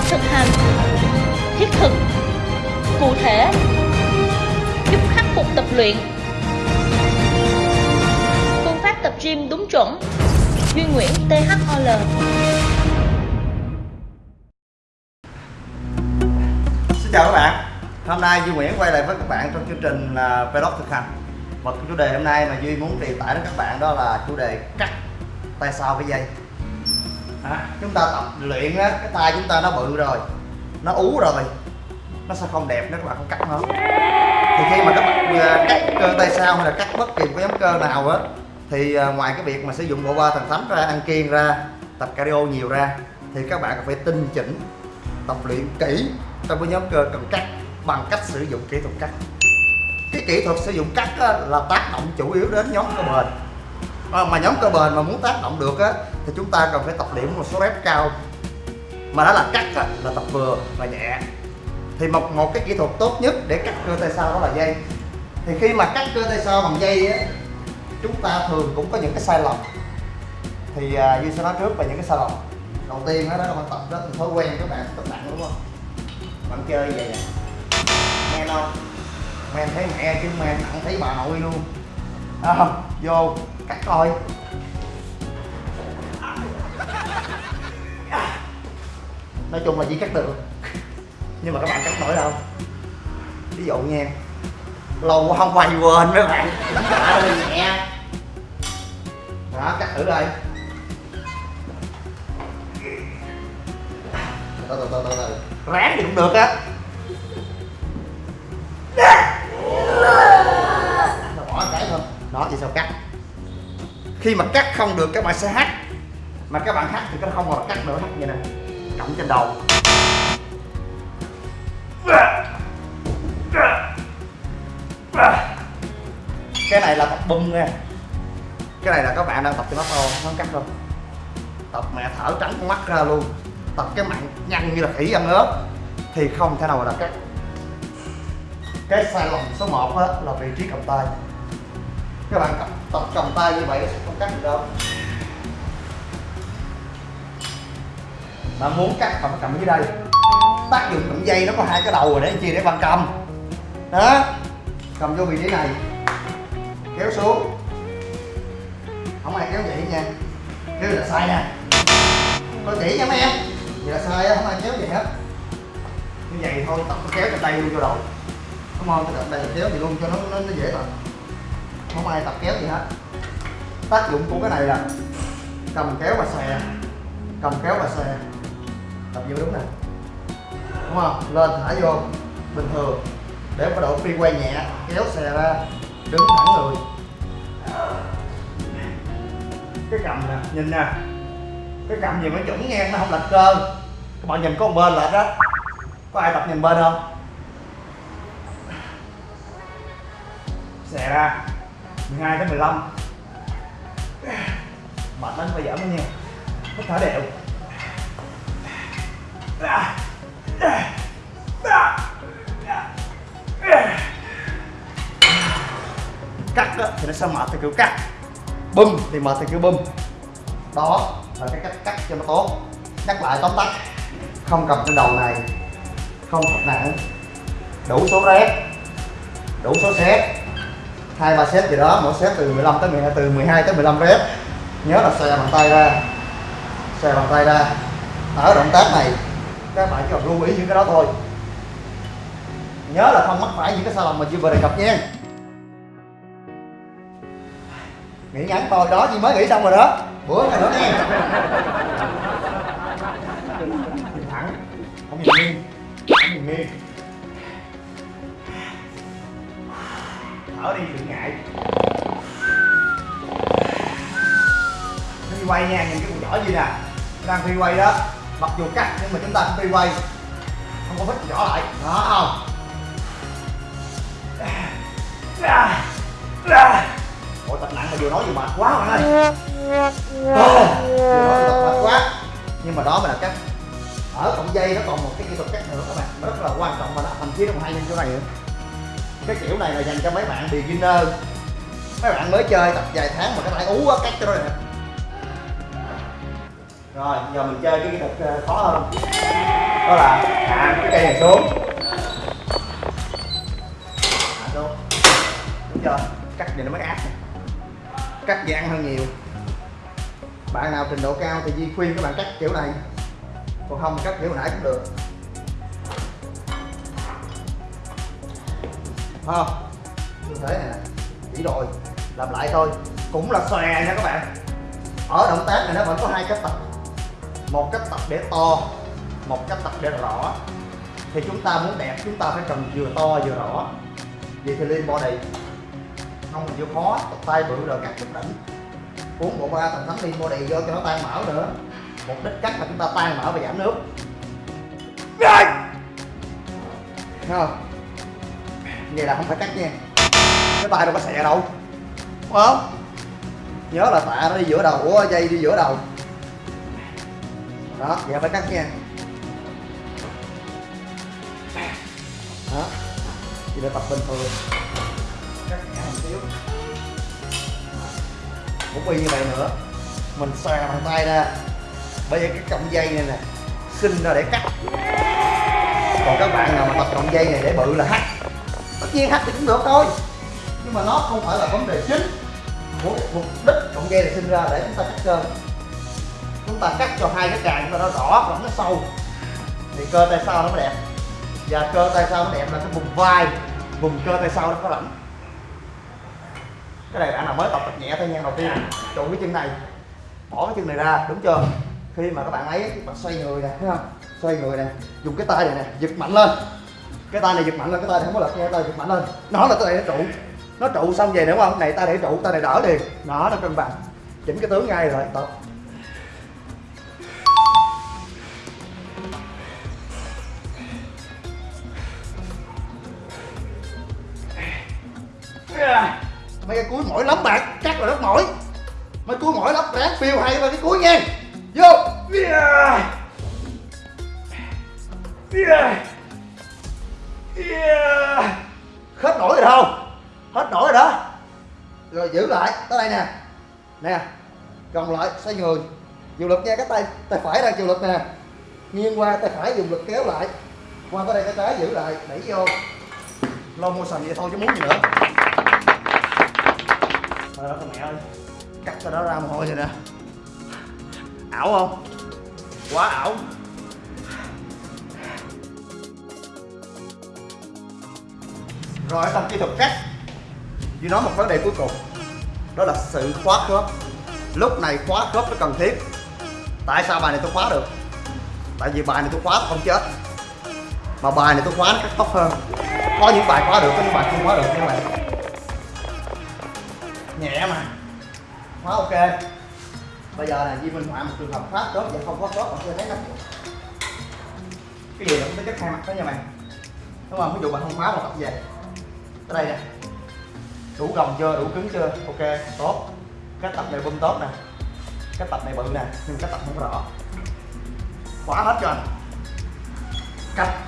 pháp thực hành, Thiết thực, Cụ thể, Giúp khắc phục tập luyện. Phương pháp tập gym đúng chuẩn, Duy Nguyễn THOL Xin chào các bạn. Hôm nay Duy Nguyễn quay lại với các bạn trong chương trình là Vlog thực hành. Và chủ đề hôm nay mà Duy muốn truyền tải đến các bạn đó là chủ đề cắt tay sau với dây à, Chúng ta tập luyện á, cái tay chúng ta nó bự rồi Nó ú rồi Nó sẽ không đẹp nếu các bạn không cắt nó. Thì khi mà các bạn à, cắt cơ tay sau hay là cắt bất kỳ một cái nhóm cơ nào á Thì à, ngoài cái việc mà sử dụng bộ ba thần thánh ra, ăn kiêng ra Tập cardio nhiều ra Thì các bạn phải tinh chỉnh tập luyện kỹ trong cái nhóm cơ cần cắt bằng cách sử dụng kỹ thuật cắt. Cái kỹ thuật sử dụng cắt á, là tác động chủ yếu đến nhóm cơ bền à, mà nhóm cơ bền mà muốn tác động được á, thì chúng ta cần phải tập điểm một số rep cao. Mà đó là cắt á, là tập vừa và nhẹ. Thì một một cái kỹ thuật tốt nhất để cắt cơ tay sau đó là dây. Thì khi mà cắt cơ tay sau bằng dây á, chúng ta thường cũng có những cái sai lầm. Thì à, Duy sẽ nói trước về những cái sai lầm. Đầu tiên đó, đó là bạn tập đó thì thói quen các bạn tập nặng đúng không? Bạn chơi vậy nè. Men không? Men thấy mẹ chứ men nặng thấy bà nội luôn. À, vô cắt coi nói chung là chỉ cắt được. Nhưng mà các bạn cắt nổi đâu. Ví dụ nha, lâu quá không quay quên mấy bạn. Đã hơi nhẹ đó, cắt thử đây. Từ từ từ từ từ. Ráng thì cũng được á. Khi mà cắt không được các bạn sẽ hát. Mà các bạn hát thì nó không còn cắt nữa hát như này cộng trên đầu. Cái này là tập bung nha. Cái này là các bạn đang tập cho nó thôi nó không cắt đâu tập mẹ thở trắng con mắt ra luôn. Tập cái mặt nhăn như là khỉ ăn ớt. Thì không thể nào mà cắt. Cái sai lầm số 1 á, là vị trí cầm tay. Các bạn tập, tập cầm tay như vậy sẽ cắt được đâu. Mà muốn cắt phải cầm dưới đây. Tác dụng cầm dây nó có hai cái đầu rồi để chi để bạn cầm. Đó cầm vô vị trí này. Kéo xuống. Không ai kéo vậy nha. Kéo là sai nha. Coi chỉ nha mấy em. Vậy là sai á không ai kéo vậy hết. Như vậy thôi tập kéo trên đây luôn cho đầu đúng không? Cái tập đây kéo thì luôn cho nó nó, nó dễ tập không ai tập kéo gì hết tác dụng của cái này là cầm kéo và xè cầm kéo và xè tập vô đúng nè. Đúng không? Lên, thả vô. Bình thường. Để có độ phi quay nhẹ, kéo xè ra. Đứng thẳng người. Cái cầm nè, nhìn nè. Cái cầm gì mà chuẩn ngang nó không lệch cơ. Các bạn nhìn có một bên lệch đó có ai tập nhìn bên không? Xè ra. 12 tới 15 mệt lắm phải giảm nó nha. Hít thở đều. Cắt đó, thì nó sẽ mệt theo kiểu cắt. Bum thì mệt theo kiểu bum đó là cái cách cắt cho nó tốt. Nhắc lại tóm tắt. Không cầm trên đầu này không thật nặng. Đủ số rep đủ số set. Hai ba set gì đó mỗi set từ 15 tới 12 từ 12 tới 15 rep nhớ là xòe bàn tay ra. Xòe bàn tay ra. Ở động tác này, các bạn chỉ cần lưu ý những cái đó thôi. Nhớ là không mắc phải những cái sai lầm mà chưa vừa đề cập nha. Nghĩ ngắn thôi, đó chỉ mới nghĩ xong rồi đó. Bữa này nữa nha. Thẳng. Không nhìn nghiêng không nhìn nghiêng thở đi, đừng ngại. Quay nha, nhìn cái con nhỏ gì nè. Đang phi quay đó. Mặc dù cắt, nhưng mà chúng ta cũng phi quay không có vết nhỏ lại. Đó, không? Ôi tập nặng mà vừa nói vừa mệt quá bạn ơi. Vừa nói vừa tập mệt quá. Nhưng mà đó mình là cách Ở cọng dây nó còn một cái kỹ thuật cắt nữa các bạn. Rất là quan trọng và thậm chí nó còn hay hơn chỗ này nữa. Cái kiểu này là dành cho mấy bạn beginner. Mấy bạn mới chơi tập vài tháng mà cái tay ú quá cắt cho nó đẹp. Rồi, giờ mình chơi cái kỹ thuật ờ, khó hơn. Đó là hạ cái cây này xuống. Hạ xuống. Đúng chưa? Cắt vậy nó mới áp cắt vậy ăn hơn nhiều. Bạn nào trình độ cao thì Di khuyên các bạn cắt kiểu này. Còn không cắt kiểu nãy cũng được. Không? Như thế này nè, chỉ rồi làm lại thôi. Cũng là xòe nha các bạn. Ở động tác này nó vẫn có hai cách tập một cách tập để to, một cách tập để rõ. Thì chúng ta muốn đẹp, chúng ta phải cần vừa to vừa rõ. Vậy thì lean body không vừa khó tập tay bự rồi cắt chút đỉnh. Uống bộ ba thần thánh lean body vô cho nó tan mỡ nữa. Mục đích cắt là chúng ta tan mỡ và giảm nước. Đấy! không. Vậy là không phải cắt nha. Cái tay đâu có xè đâu. Đúng không? Nhớ là tạ nó đi giữa đầu của dây đi giữa đầu đó vậy phải cắt nha. Đó chỉ là tập bình thường. Cắt nhẹ một xíu. Cũng y như vậy nữa. Mình xòe bàn tay ra. Bây giờ cái cọng dây này nè sinh ra để cắt. Còn các bạn nào mà tập cọng dây này để bự là hack. Tất nhiên hack thì cũng được thôi. Nhưng mà nó không phải là vấn đề chính mục đích cọng dây này sinh ra để chúng ta cắt cơ ta cắt cho hai cái càng chúng ta nó rõ và nó sâu. Thì cơ tay sau nó mới đẹp. Và cơ tay sau nó đẹp là cái vùng vai. Vùng cơ tay sau nó có rảnh cái này bạn nào mới tập tập nhẹ tay ngang đầu tiên trụ cái chân này. Bỏ cái chân này ra, đúng chưa? Khi mà các bạn ấy bạn xoay người nè, thấy không? Xoay người nè, dùng cái tay này nè, giật mạnh lên. Cái tay này giật mạnh lên, cái tay này không có lật nha, cái tay giật mạnh lên. Nó là cái tay nó trụ. Nó trụ xong về đúng không? Này, tay để trụ, tay này đỡ liền. Nó nó cân bằng. Chỉnh cái tướng ngay rồi, tập. Mấy cái cuối mỏi lắm bạn chắc là rất mỏi mấy cuối mỏi lắm ráng phiêu hay vào cái cuối nha. Vô. Yeah. Yeah. Yeah. hết nổi rồi đâu hết nổi rồi đó. Rồi giữ lại tới đây nè. Nè gồng lại xoay người. Dùng lực nha cái tay tay phải đang chịu lực nè. Nghiêng qua tay phải dùng lực kéo lại. Qua tới đây tay trái giữ lại đẩy vô. Lo mua sành vậy thôi chứ muốn gì nữa thôi đó con mẹ ơi. Cắt cho nó ra mồ hôi rồi nè. Ảo không? Quá ảo. Rồi trong kỹ thuật cắt Duy nói một vấn đề cuối cùng. Đó là sự khóa khớp. Lúc này khóa khớp nó cần thiết. Tại sao bài này tôi khóa được? Tại vì bài này tôi khóa tôi không chết. Mà bài này tôi khóa nó cắt tóc hơn. Có những bài khóa được có những bài không khóa được như vậy nhẹ mà. Quá ok. Bây giờ là Di minh họa một trường hợp khóa tốt và không khóa tốt, bạn chưa thấy nó. Cái gì cũng có chất hai mặt đó nha mày. Đúng không? Ví dụ bạn không khóa một tập về. Tới đây nè. Đủ gồng chưa? Đủ cứng chưa? Ok tốt. Cái tập này bung tốt nè. Cái tập này bự nè nhưng cái tập không rõ. Khóa hết cho anh. Cắt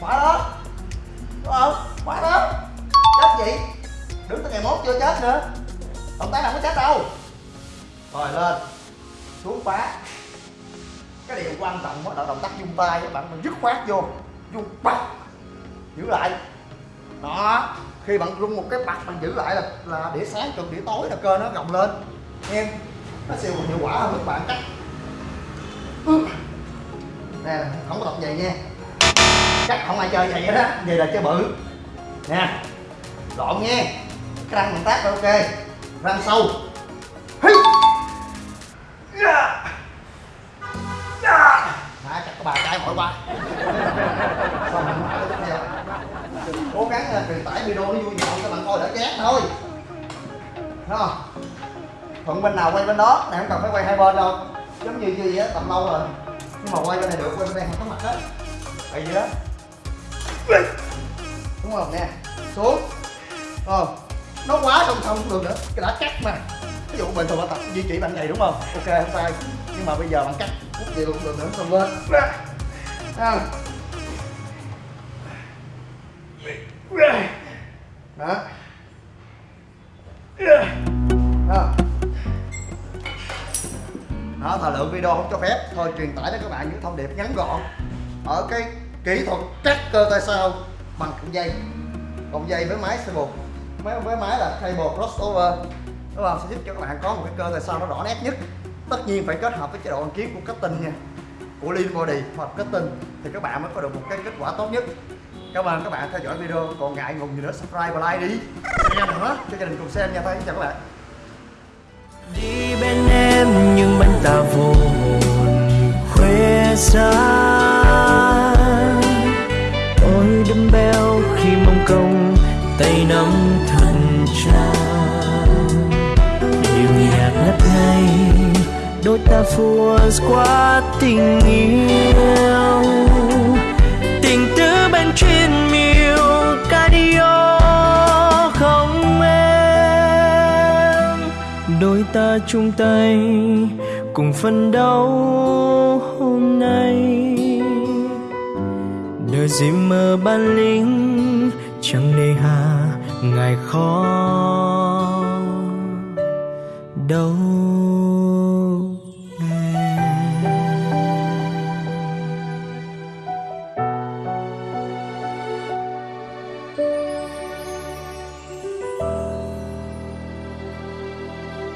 khóa đó. Đúng không? Quá đó chết gì đứng tới ngày mốt chưa chết nữa. Động tác nào có chết đâu. Rồi lên. Xuống phá. Cái điều quan trọng đó là động tác dung tay các bạn mình dứt khoát vô. Dung bật giữ lại. Đó. Khi bạn rung một cái bật bạn giữ lại là là đĩa sáng cần đĩa tối là cơ nó gồng lên. Em nó siêu hiệu quả hơn các bạn cắt nè, không có tập vậy nha. Chắc không ai chơi vậy đó. Vậy là chơi bự nè lộn nha cái răng mình tác là ok. Răng sâu. Hi. Yeah. Hả, chắc có bà cái mỏi quá mình tiếp theo Cố gắng ờ, truyền tải video nó vui nhộn cho bạn coi đỡ chán thôi. Thấy không? Thuận bên nào quay bên đó, này không cần phải quay hai bên đâu. Giống như gì á, tầm lâu rồi. Nhưng mà quay bên này được, quay bên đây không có mặt hết. Vậy gì đó. Đúng không nè, xuống. Ờ, nó quá song song cũng được nữa, cái đã cắt mà. Ví dụ bình thường bạn tập duy trì bạn này đúng không? Ok không sai. Nhưng mà bây giờ bạn cắt phút vậy cũng được nữa xong lên. À. đó. Đó. Đó, thời lượng video không cho phép. Thôi truyền tải đến các bạn những thông điệp ngắn gọn. Ở cái kỹ thuật cắt cơ tay sau bằng cọng dây. Cọng dây với máy sẽ bột. Với, với máy là cable crossover. Nó làm sẽ giúp cho các bạn có một cái cơ tại sao nó rõ nét nhất. Tất nhiên phải kết hợp với chế độ ăn kiến của cutting nha. Của lean body hoặc cutting thì các bạn mới có được một cái kết quả tốt nhất. Cảm ơn các bạn theo dõi video. Còn ngại ngùng gì nữa subscribe và like đi. Nha nữa cho gia đình cùng xem nha. Thôi chào các bạn. Đi bên em nhưng bên ta vô hồn khuya xa béo khi mong công tay nắm thần cha. Điệu nhạc ngất ngây, đôi ta phua qua tình yêu. Tình tứ bên trên miêu cardio không em. Đôi ta chung tay cùng phân đấu hôm nay đời gì mơ ban lính chẳng nề hà ngài khó đâu